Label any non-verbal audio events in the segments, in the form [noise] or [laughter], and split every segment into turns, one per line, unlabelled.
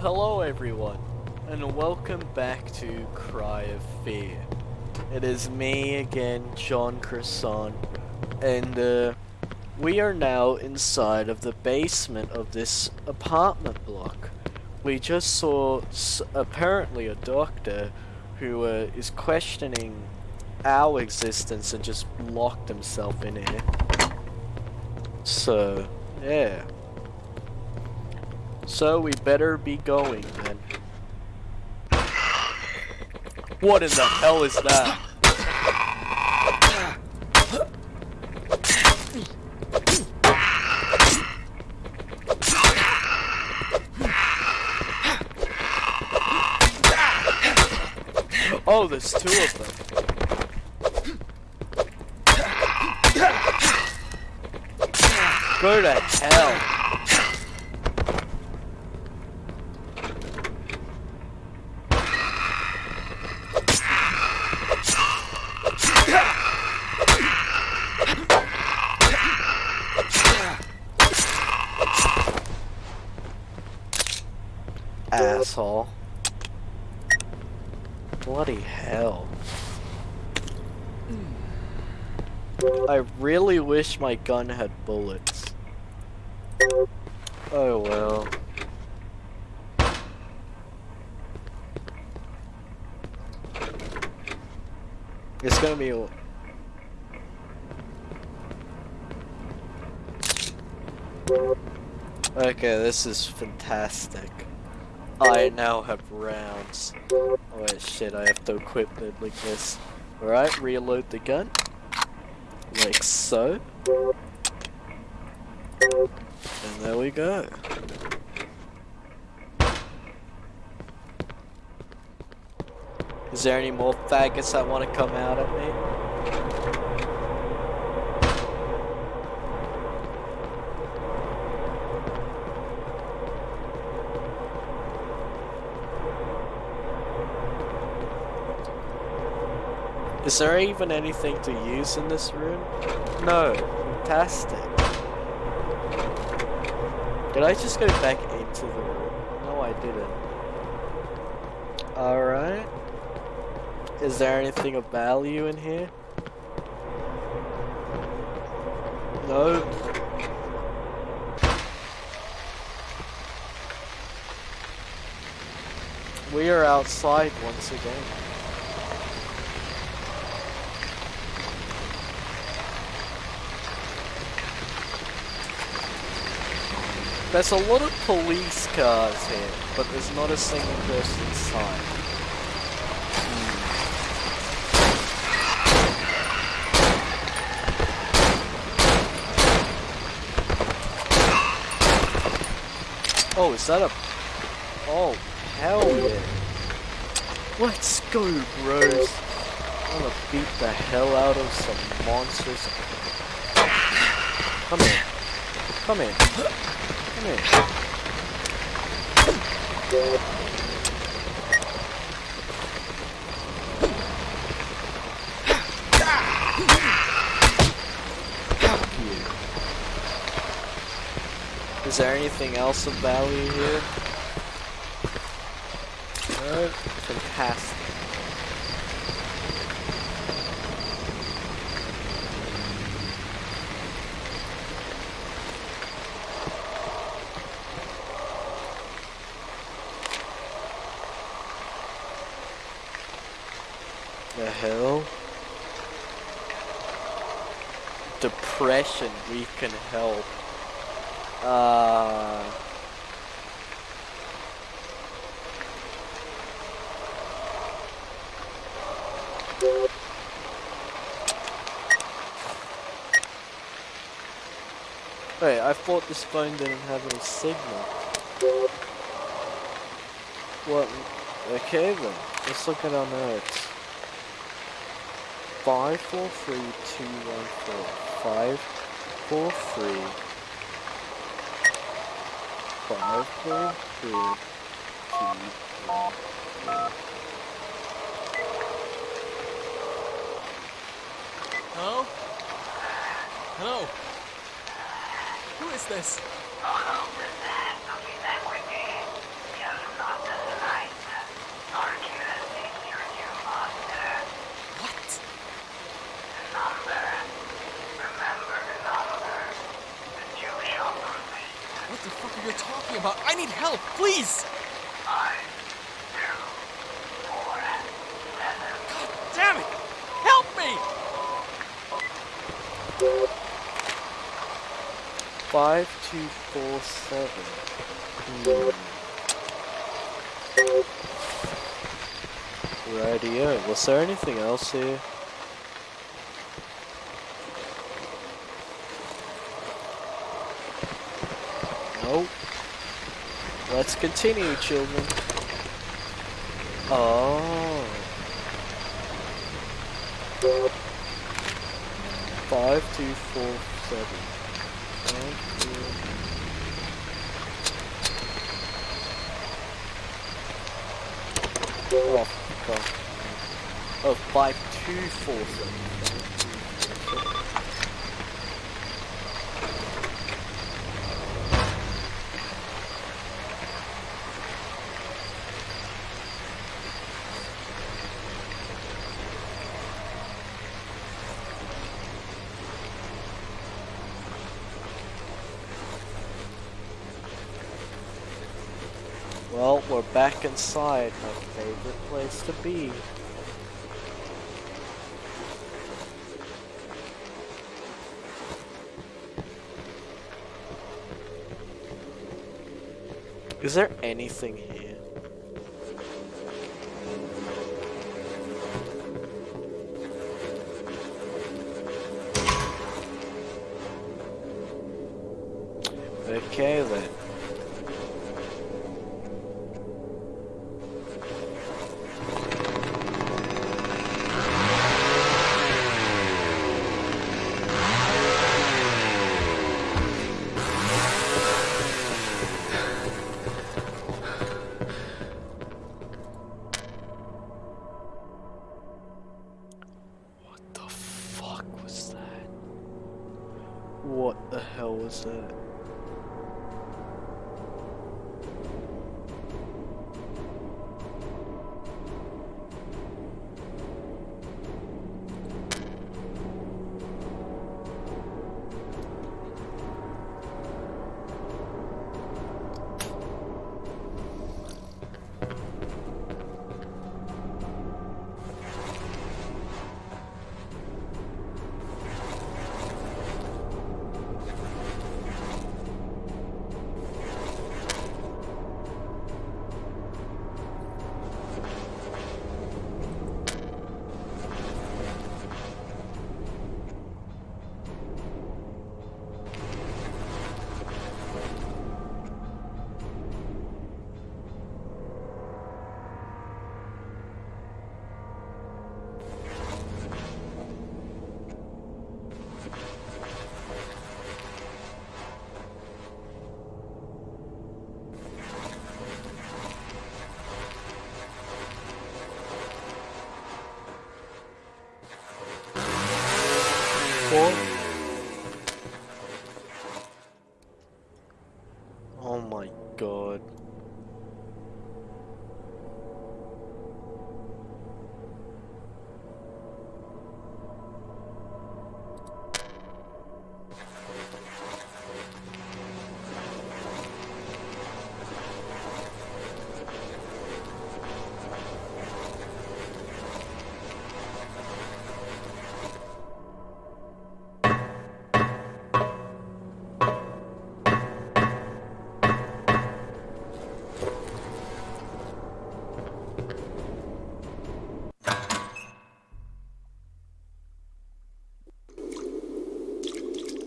Hello everyone, and welcome back to Cry of Fear. It is me again, John Croissant, and uh, we are now inside of the basement of this apartment block. We just saw apparently a doctor who uh, is questioning our existence and just locked himself in here. So, yeah. So we better be going then. What in the hell is that? Oh, there's two of them. Go to hell. Asshole. Bloody hell. I really wish my gun had bullets. Oh well. It's gonna be. Okay, this is fantastic. I now have rounds. Oh wait, shit, I have to equip it like this. Alright, reload the gun. Like so. And there we go. Is there any more faggots that want to come out at me? Is there even anything to use in this room? No. Fantastic. Did I just go back into the room? No, I didn't. Alright. Is there anything of value in here? No. We are outside once again. There's a lot of police cars here, but there's not a single person inside. Hmm. Oh, is that a... Oh, hell yeah. Let's go, bros. I'm gonna beat the hell out of some monsters. Come here. Come here. Come here. Fuck you. Is there anything else of value here? No? Fantastic. The hell? Depression, we can help. Uh... Wait, I thought this phone didn't have any signal. What? Okay then, let's look at our notes. Five four three two one four. Five four three. Five four three two one four.
Hello? Hello? Who is this? Need help, please!
Five, two, four,
God damn it! Help me!
Five two four seven. Hmm. Radio. Was there anything else here? Nope. Let's continue, children. Oh. Five two four seven. Five, two- Oh, fuck. Oh, five two four seven. Well, we're inside my favorite place to be. Is there anything here? Okay then.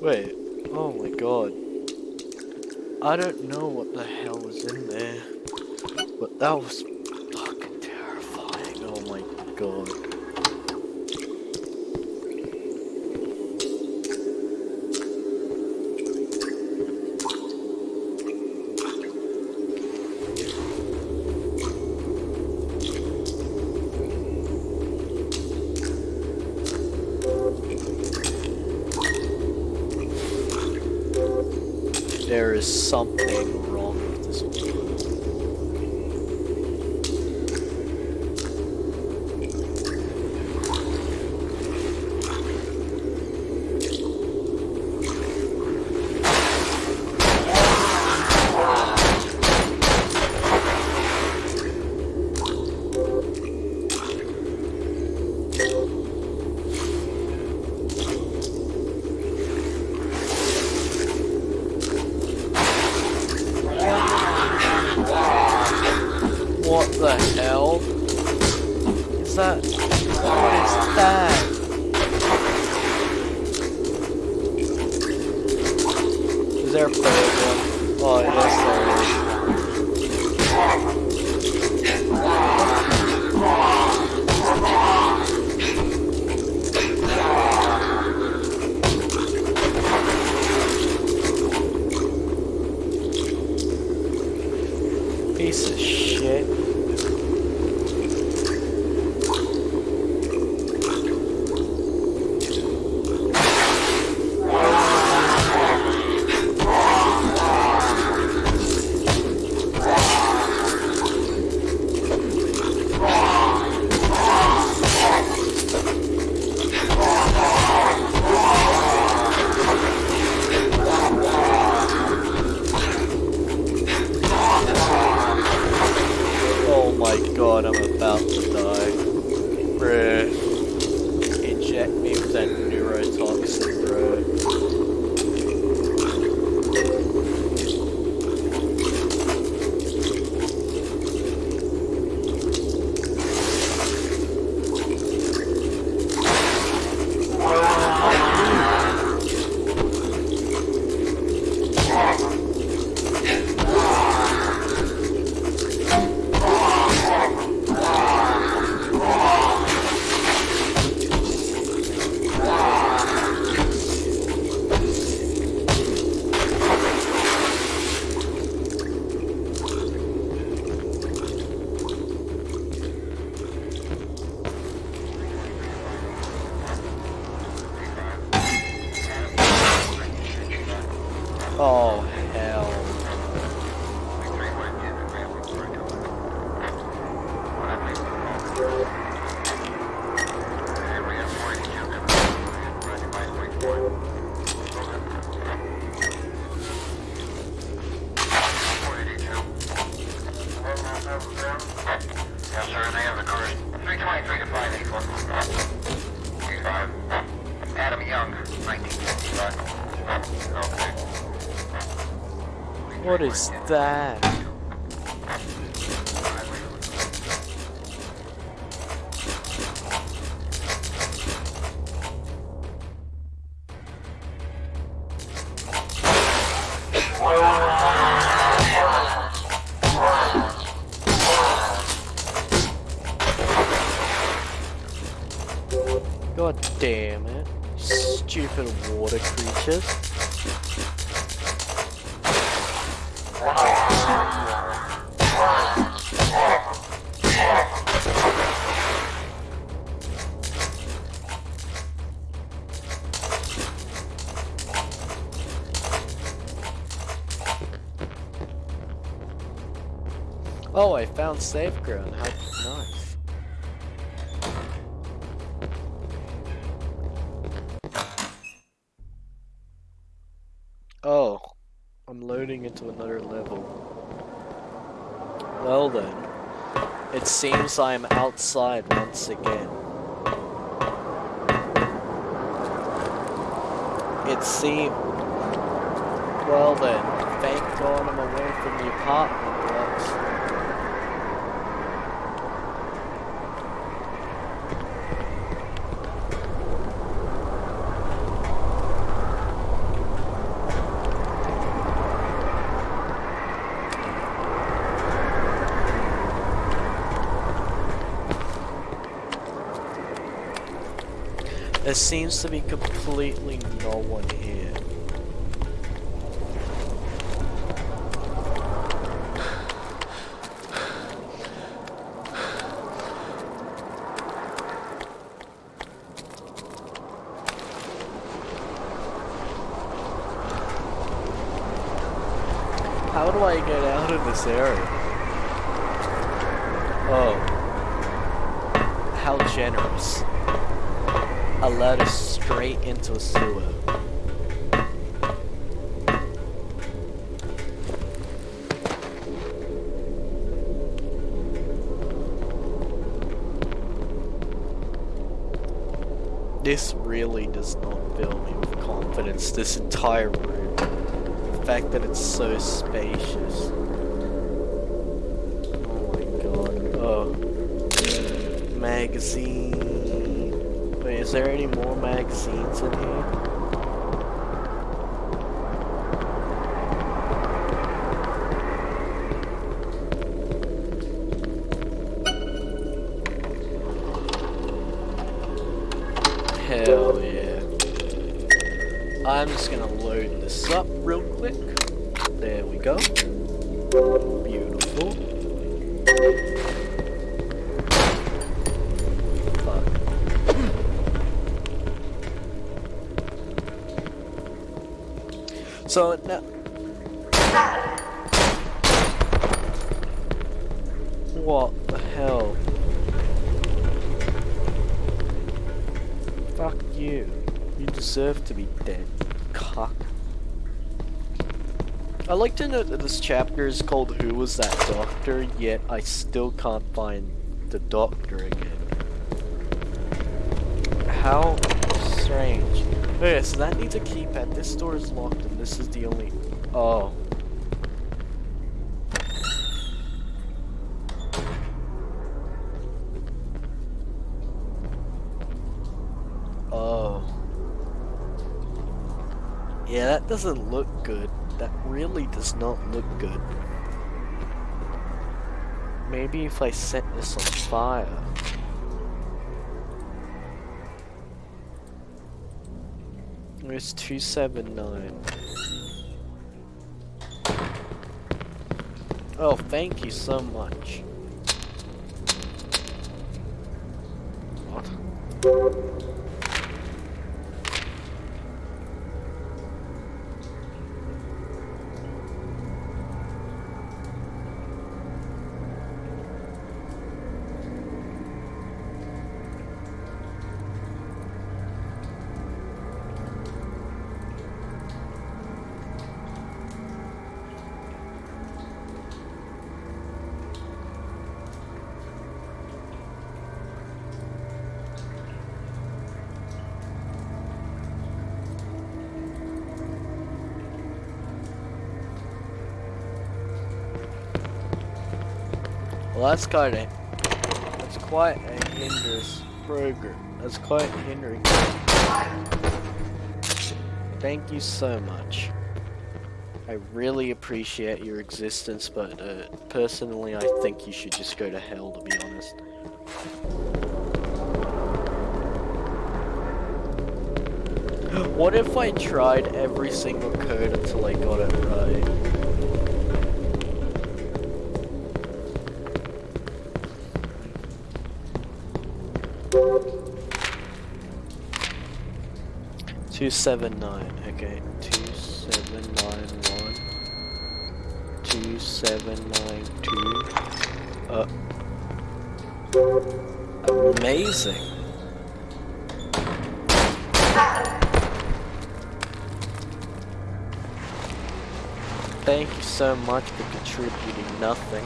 Wait, oh my god. I don't know what the hell was in there, but that was fucking terrifying. Oh my god. There is something What is that? Oh, I found safe ground. How nice. Oh, I'm loading into another level. Well then, it seems I am outside once again. It seems. Well then, thank God I'm away from the apartment blocks. Seems to be completely no one here. How do I get out of this area? Oh. How generous a ladder straight into a sewer. This really does not fill me with confidence, this entire room. The fact that it's so spacious. Oh my god. Oh. Magazine. Is there any more magazines in here? Hell yeah. I'm just gonna load this up real quick. There we go. I like to note that this chapter is called Who Was That Doctor, yet I still can't find the doctor again. How strange. Okay, so that needs a keypad. This door is locked and this is the only... Oh. Oh. Yeah, that doesn't look good. That really does not look good. Maybe if I set this on fire. It's 279? Oh, thank you so much. What? Well, that's kind of that's quite a hindrance program. That's quite hindering. Thank you so much. I really appreciate your existence, but uh, personally, I think you should just go to hell. To be honest. [gasps] What if I tried every single code until I got it right? Two seven nine. Okay, two seven nine one. Two seven nine two. Uh. Amazing. Thank you so much for contributing nothing.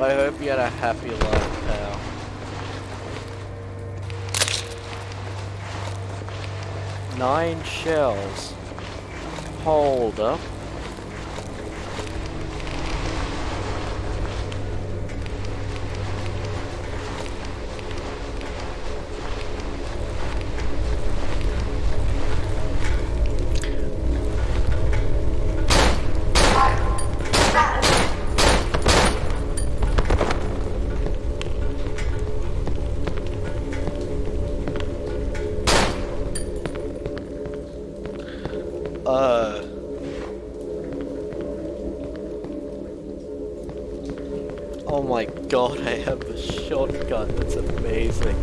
I hope you had a happy life, pal. Nine shells. Hold up. God, I have a shotgun. That's amazing.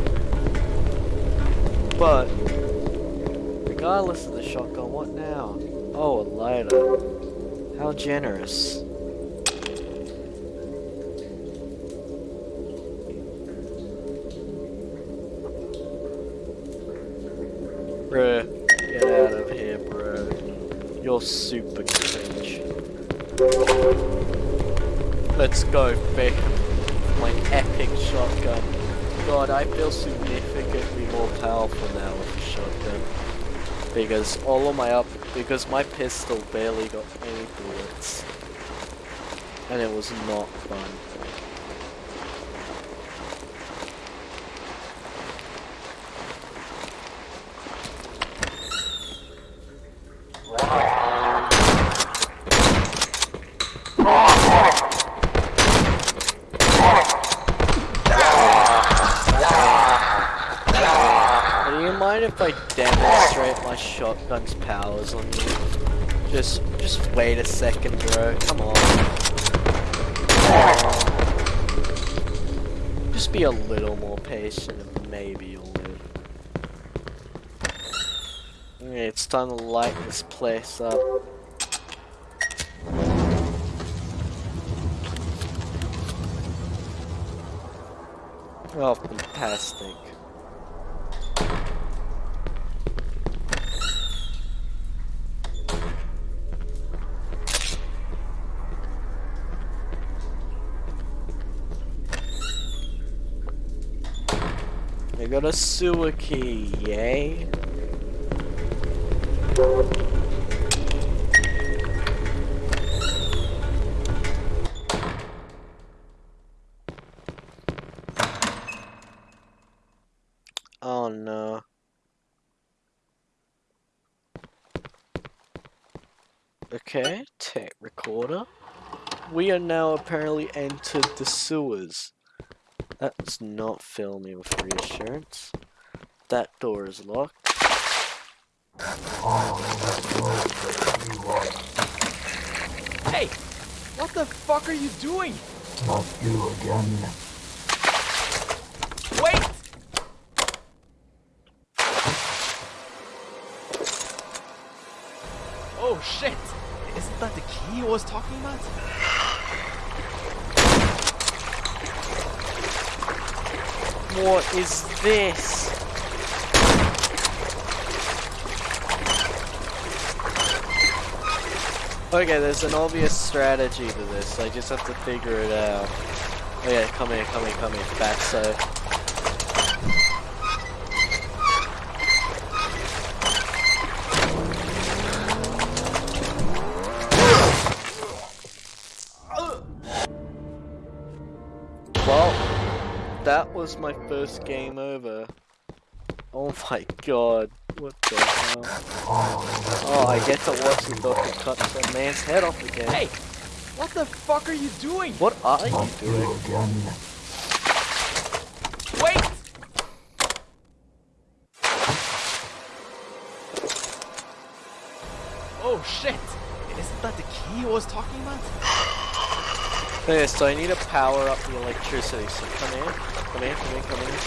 But, regardless of the shotgun, what now? Oh, a lighter. How generous. God, I feel significantly more powerful now with the shotgun. Because all of my up, because my pistol barely got any bullets. And it was not fun. Do you mind if I demonstrate my shotgun's powers on you? Just, just wait a second, bro. Come on. Just be a little more patient and maybe you'll live. It's time to light this place up. Oh, fantastic. I got a sewer key, yay. Oh no. Okay, tape recorder. We are now apparently entered the sewers. That does not fill me with reassurance. That door is locked.
Hey! What the fuck are you doing?
Not you again.
Wait! Oh shit! Isn't that the key he was talking about?
What is this? Okay, there's an obvious strategy to this. I just have to figure it out. Oh yeah, come here, come here, come here. Back was my first game over. Oh my god, what the hell? Oh, I get to watch the doctor cut some man's head off again.
Hey! What the fuck are you doing?
What are you doing?
Wait! Oh shit! Isn't that the key he was talking about? [gasps] [gasps]
Okay, so I need to power up the electricity, so come here, come here, come here, come here.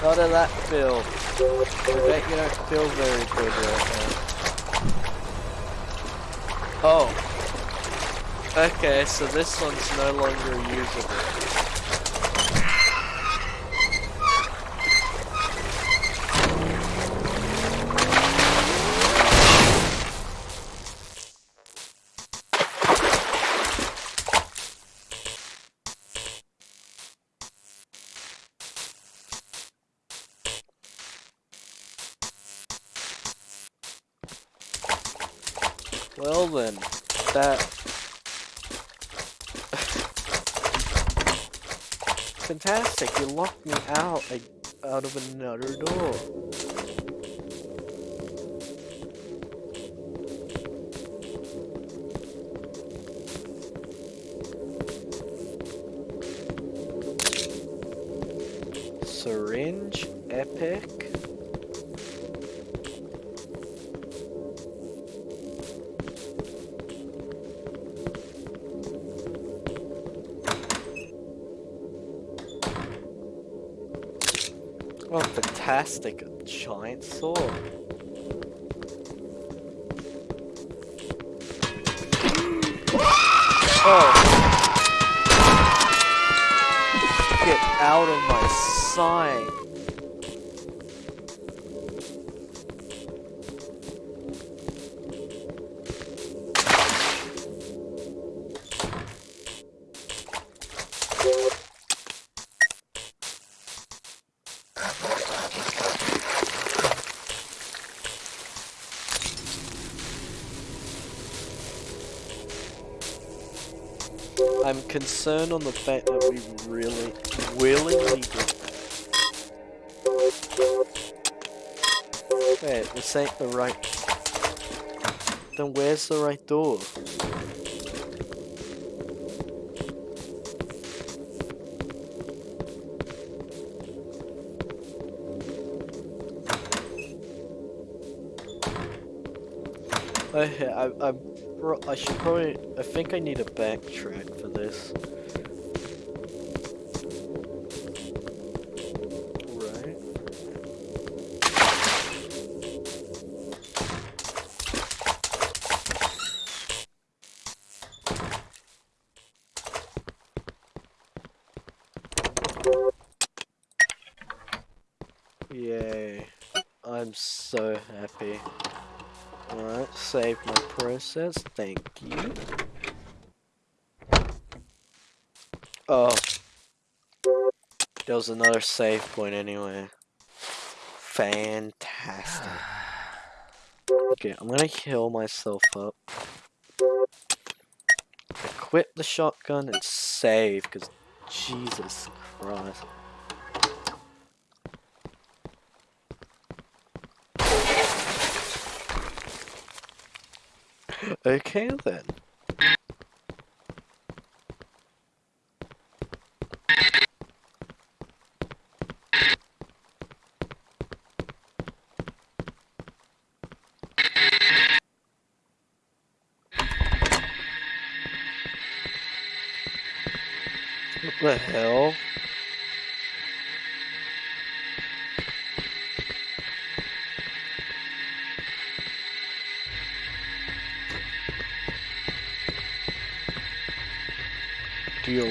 How did that feel? I bet you don't feel very good right now. Oh. Okay, so this one's no longer usable. Well then, that... Fantastic, you locked me out, out of another door. Syringe, epic. Fantastic. A giant sword. Oh. [gasps] Get out of my sight. Concerned on the fact that we really willingly did Wait, this ain't the right... Then where's the right door? [laughs] Okay, I, I'm, I should probably, I think I need a backtrack for this. Process, thank you. Oh. There was another save point anyway. Fantastic. Okay, I'm gonna heal myself up. Equip the shotgun and save, because Jesus Christ. Okay then. What the hell?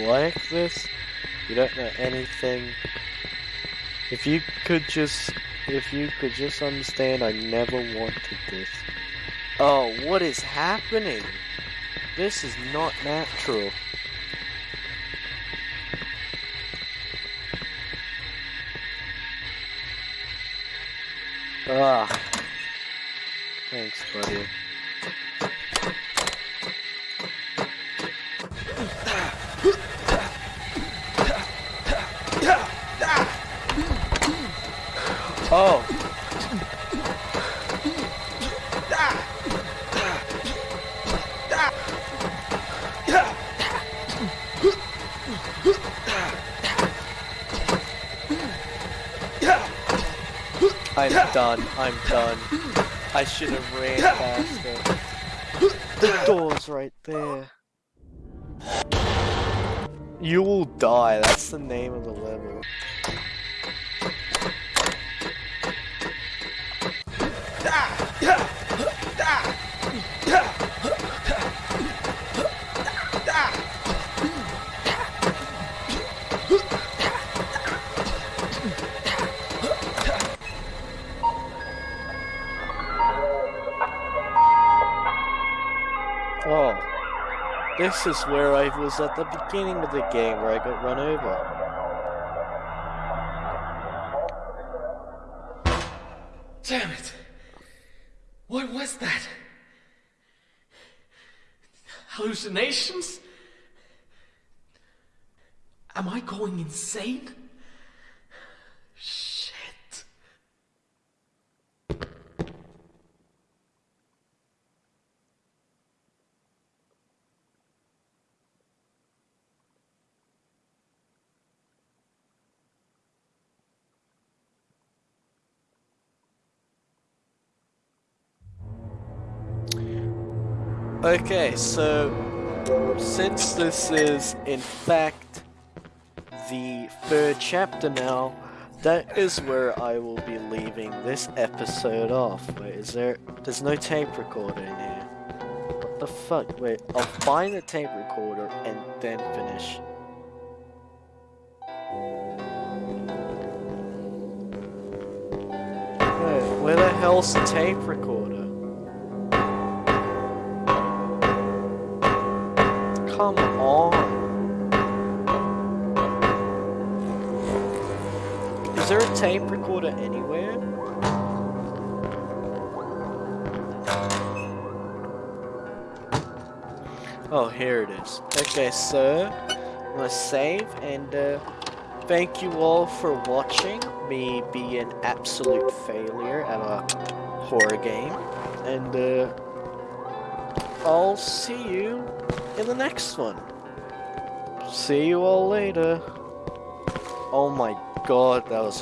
Like this? You don't know anything. If you could just, if you could just understand, I never wanted this. Oh, what is happening? This is not natural. Ah. Done. I'm done. I should have ran faster. The door's right there. You will die. That's the name of the Oh. This is where I was at the beginning of the game where I got run over.
Damn it! What was that? Hallucinations? Am I going insane? Shit.
Okay, so since this is in fact the third chapter now, that is where I will be leaving this episode off. Wait, is there? There's no tape recorder in here. What the fuck? Wait, I'll find the tape recorder and then finish. Wait, where the hell's the tape recorder? Come on. Is there a tape recorder anywhere? Oh, here it is. Okay, so I'm gonna save and uh, thank you all for watching me be an absolute failure at a horror game. And uh, I'll see you in the next one. See you all later. Oh my god, that was